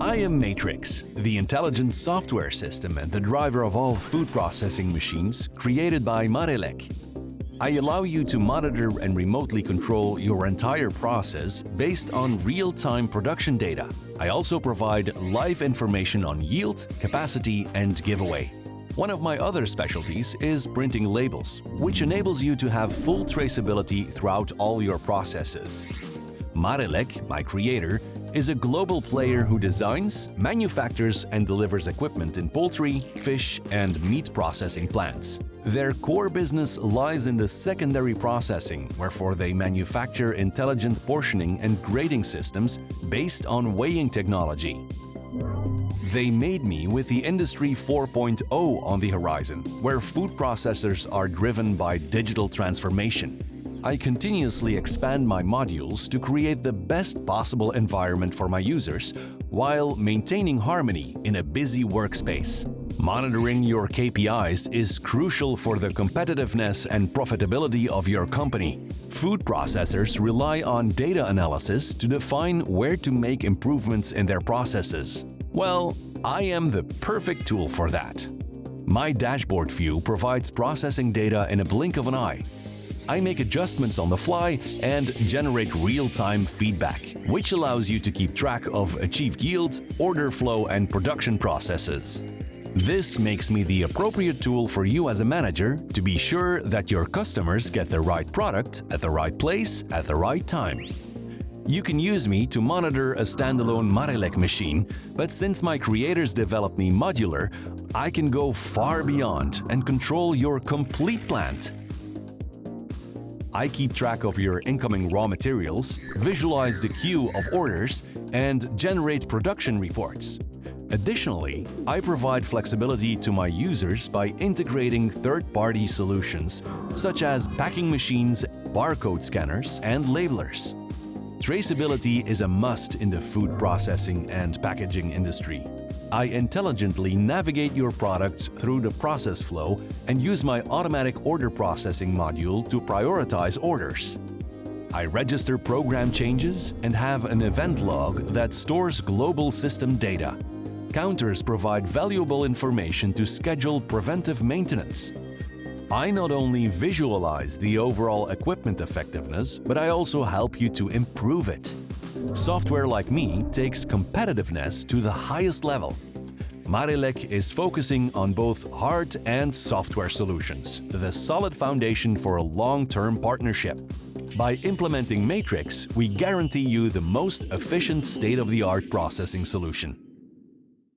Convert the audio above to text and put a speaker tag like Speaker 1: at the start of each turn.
Speaker 1: I am Matrix, the intelligent software system and the driver of all food processing machines created by Marelec. I allow you to monitor and remotely control your entire process based on real-time production data. I also provide live information on yield, capacity and giveaway. One of my other specialties is printing labels, which enables you to have full traceability throughout all your processes. Marelec, my creator, is a global player who designs, manufactures and delivers equipment in poultry, fish and meat processing plants. Their core business lies in the secondary processing, wherefore they manufacture intelligent portioning and grading systems based on weighing technology. They made me with the Industry 4.0 on the horizon, where food processors are driven by digital transformation. I continuously expand my modules to create the best possible environment for my users while maintaining harmony in a busy workspace. Monitoring your KPIs is crucial for the competitiveness and profitability of your company. Food processors rely on data analysis to define where to make improvements in their processes. Well, I am the perfect tool for that. My dashboard view provides processing data in a blink of an eye I make adjustments on the fly and generate real-time feedback, which allows you to keep track of achieved yields, order flow and production processes. This makes me the appropriate tool for you as a manager to be sure that your customers get the right product at the right place at the right time. You can use me to monitor a standalone Marelec machine, but since my creators developed me modular, I can go far beyond and control your complete plant I keep track of your incoming raw materials, visualize the queue of orders, and generate production reports. Additionally, I provide flexibility to my users by integrating third-party solutions such as packing machines, barcode scanners, and labelers. Traceability is a must in the food processing and packaging industry. I intelligently navigate your products through the process flow and use my automatic order processing module to prioritize orders. I register program changes and have an event log that stores global system data. Counters provide valuable information to schedule preventive maintenance. I not only visualize the overall equipment effectiveness, but I also help you to improve it. Software like me takes competitiveness to the highest level. Marelec is focusing on both hard and software solutions, the solid foundation for a long-term partnership. By implementing Matrix, we guarantee you the most efficient state-of-the-art processing solution.